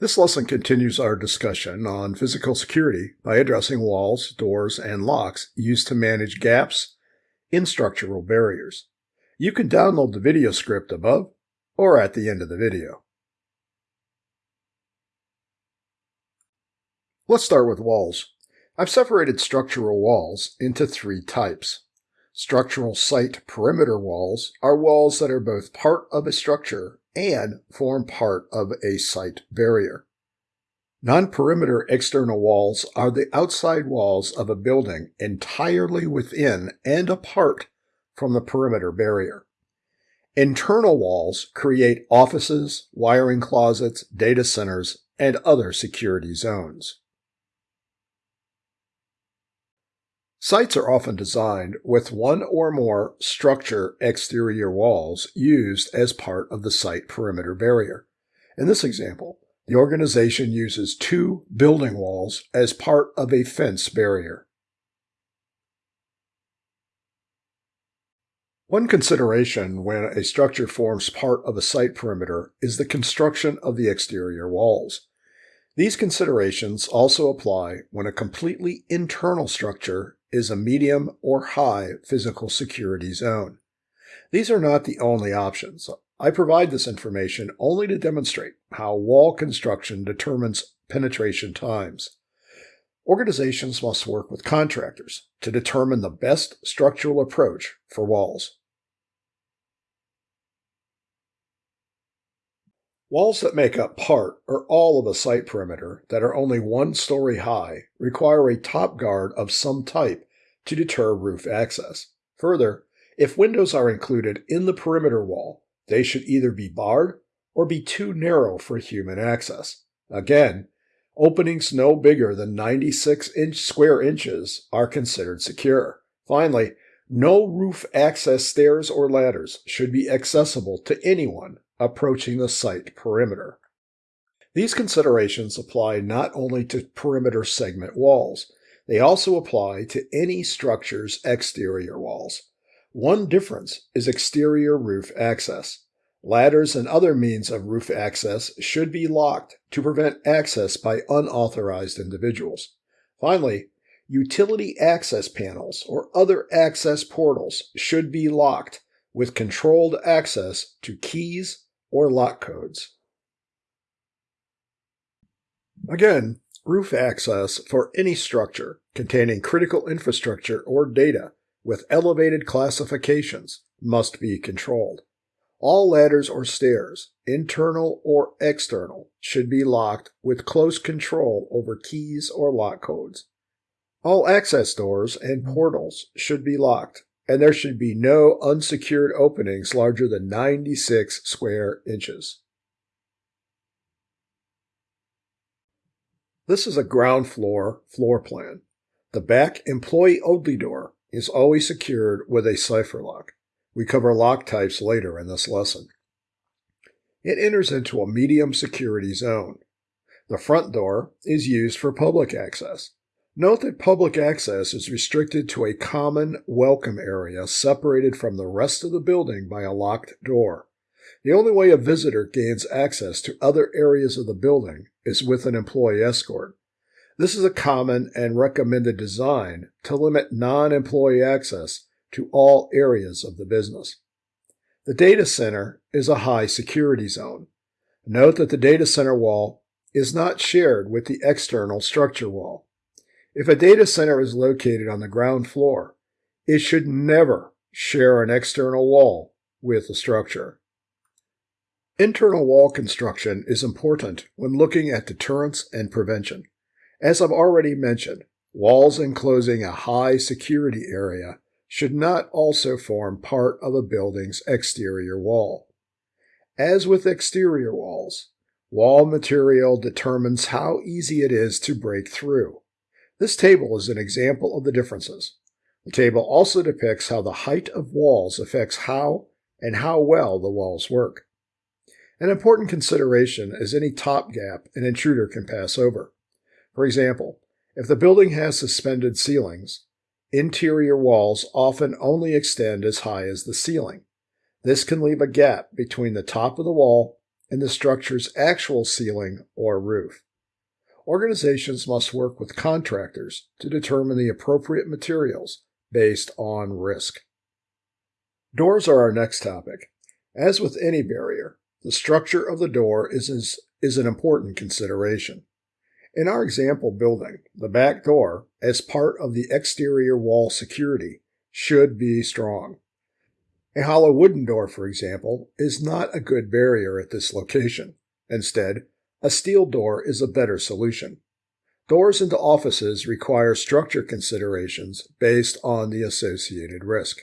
This lesson continues our discussion on physical security by addressing walls, doors, and locks used to manage gaps in structural barriers. You can download the video script above or at the end of the video. Let's start with walls. I've separated structural walls into three types. Structural site perimeter walls are walls that are both part of a structure and form part of a site barrier. Non-perimeter external walls are the outside walls of a building entirely within and apart from the perimeter barrier. Internal walls create offices, wiring closets, data centers, and other security zones. Sites are often designed with one or more structure exterior walls used as part of the site perimeter barrier. In this example, the organization uses two building walls as part of a fence barrier. One consideration when a structure forms part of a site perimeter is the construction of the exterior walls. These considerations also apply when a completely internal structure is a medium or high physical security zone. These are not the only options. I provide this information only to demonstrate how wall construction determines penetration times. Organizations must work with contractors to determine the best structural approach for walls. Walls that make up part or all of a site perimeter that are only one story high require a top guard of some type to deter roof access. Further, if windows are included in the perimeter wall, they should either be barred or be too narrow for human access. Again, openings no bigger than 96 inch square inches are considered secure. Finally, no roof access stairs or ladders should be accessible to anyone approaching the site perimeter. These considerations apply not only to perimeter segment walls, they also apply to any structure's exterior walls. One difference is exterior roof access. Ladders and other means of roof access should be locked to prevent access by unauthorized individuals. Finally, utility access panels or other access portals should be locked with controlled access to keys or lock codes. Again, roof access for any structure containing critical infrastructure or data with elevated classifications must be controlled. All ladders or stairs, internal or external, should be locked with close control over keys or lock codes. All access doors and mm-hmm. portals should be locked and there should be no unsecured openings larger than 96 square inches. This is a ground floor floor plan. The back employee only door is always secured with a cipher lock. We cover lock types later in this lesson. It enters into a medium security zone. The front door is used for public access. Note that public access is restricted to a common welcome area separated from the rest of the building by a locked door. The only way a visitor gains access to other areas of the building is with an employee escort. This is a common and recommended design to limit non-employee access to all areas of the business. The data center is a high security zone. Note that the data center wall is not shared with the external structure wall. If a data center is located on the ground floor, it should never share an external wall with the structure. Internal wall construction is important when looking at deterrence and prevention. As I've already mentioned, walls enclosing a high security area should not also form part of a building's exterior wall. As with exterior walls, wall material determines how easy it is to break through. This table is an example of the differences. The table also depicts how the height of walls affects how and how well the walls work. An important consideration is any top gap an intruder can pass over. For example, if the building has suspended ceilings, interior walls often only extend as high as the ceiling. This can leave a gap between the top of the wall and the structure's actual ceiling or roof. Organizations must work with contractors to determine the appropriate materials based on risk. Doors are our next topic. As with any barrier, the structure of the door is, is, is an important consideration. In our example building, the back door, as part of the exterior wall security, should be strong. A hollow wooden door, for example, is not a good barrier at this location. Instead, a steel door is a better solution. Doors into offices require structure considerations based on the associated risk.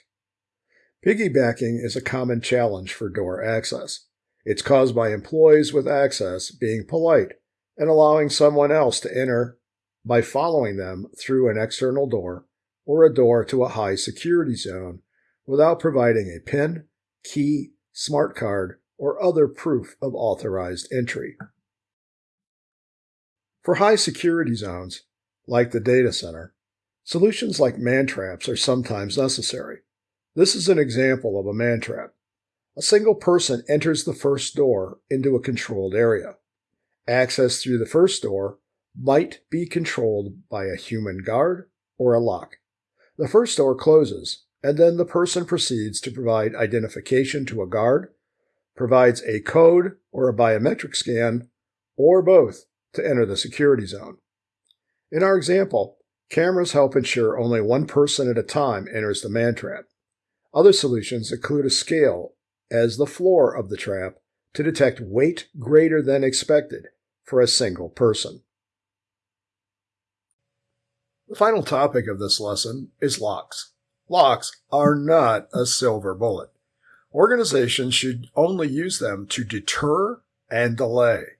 Piggybacking is a common challenge for door access. It's caused by employees with access being polite and allowing someone else to enter by following them through an external door or a door to a high security zone without providing a PIN, key, smart card, or other proof of authorized entry. For high security zones, like the data center, solutions like man traps are sometimes necessary. This is an example of a man trap. A single person enters the first door into a controlled area. Access through the first door might be controlled by a human guard or a lock. The first door closes, and then the person proceeds to provide identification to a guard, provides a code or a biometric scan, or both to enter the security zone. In our example, cameras help ensure only one person at a time enters the man trap. Other solutions include a scale as the floor of the trap to detect weight greater than expected for a single person. The final topic of this lesson is locks. Locks are not a silver bullet. Organizations should only use them to deter and delay.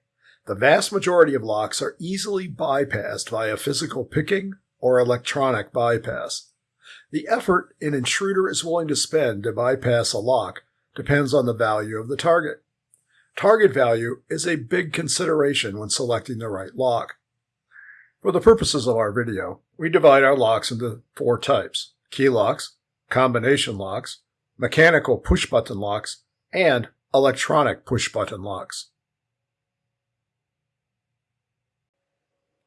The vast majority of locks are easily bypassed via physical picking or electronic bypass. The effort an intruder is willing to spend to bypass a lock depends on the value of the target. Target value is a big consideration when selecting the right lock. For the purposes of our video, we divide our locks into four types. Key locks, combination locks, mechanical push-button locks, and electronic push-button locks.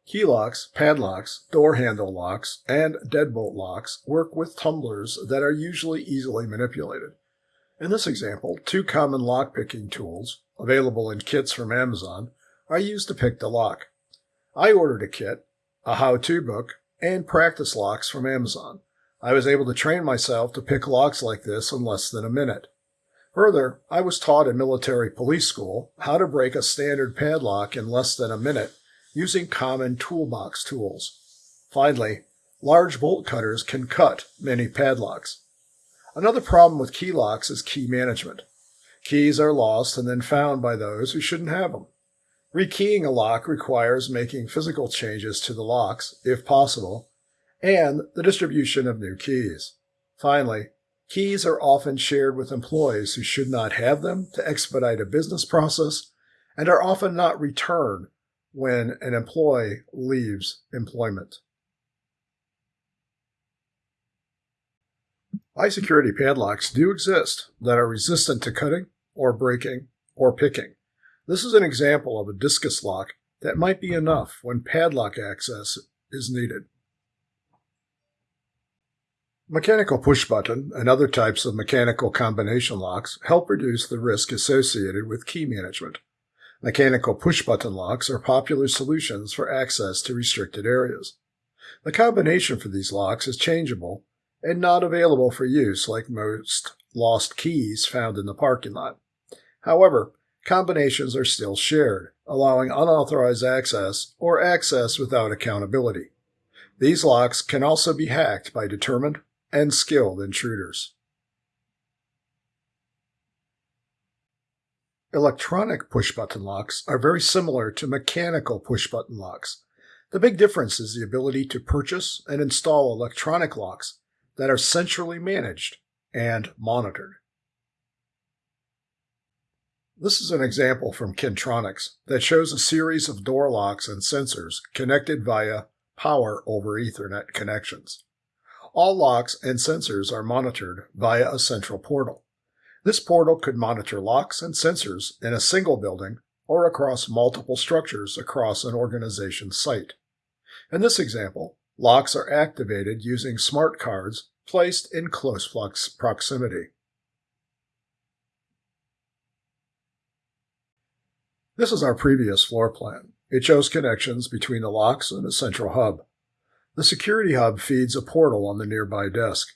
Key locks, padlocks, door handle locks, and deadbolt locks work with tumblers that are usually easily manipulated. In this example, two common lock-picking tools, available in kits from Amazon, are used to pick the lock. I ordered a kit, a how-to book, and practice locks from Amazon. I was able to train myself to pick locks like this in less than a minute. Further, I was taught in military police school how to break a standard padlock in less than a minute using common toolbox tools. Finally, large bolt cutters can cut many padlocks. Another problem with key locks is key management. Keys are lost and then found by those who shouldn't have them. Rekeying a lock requires making physical changes to the locks, if possible, and the distribution of new keys. Finally, keys are often shared with employees who should not have them to expedite a business process and are often not returned when an employee leaves employment. High security padlocks do exist that are resistant to cutting or breaking or picking. This is an example of a discus lock that might be enough when padlock access is needed. Mechanical push button and other types of mechanical combination locks help reduce the risk associated with key management. Mechanical push button locks are popular solutions for access to restricted areas. The combination for these locks is changeable and not available for use like most lost keys found in the parking lot. However, combinations are still shared, allowing unauthorized access or access without accountability. These locks can also be hacked by determined and skilled intruders. Electronic push-button locks are very similar to mechanical push-button locks. The big difference is the ability to purchase and install electronic locks that are centrally managed and monitored. This is an example from Kintronics that shows a series of door locks and sensors connected via power over Ethernet connections. All locks and sensors are monitored via a central portal. This portal could monitor locks and sensors in a single building or across multiple structures across an organization's site. In this example, locks are activated using smart cards placed in close proximity. This is our previous floor plan. It shows connections between the locks and a central hub. The security hub feeds a portal on the nearby desk.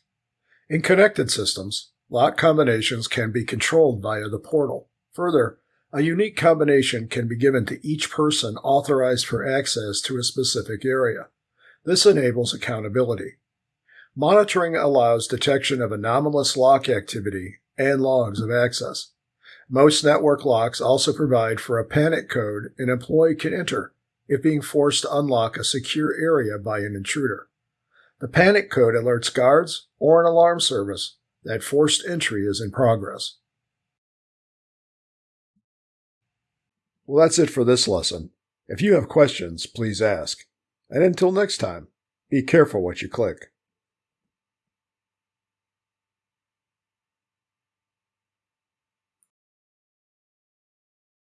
In connected systems, lock combinations can be controlled via the portal. Further, a unique combination can be given to each person authorized for access to a specific area. This enables accountability. Monitoring allows detection of anomalous lock activity and logs of access. Most network locks also provide for a panic code an employee can enter if being forced to unlock a secure area by an intruder. The panic code alerts guards or an alarm service that forced entry is in progress. Well, that's it for this lesson. If you have questions, please ask. And until next time, be careful what you click.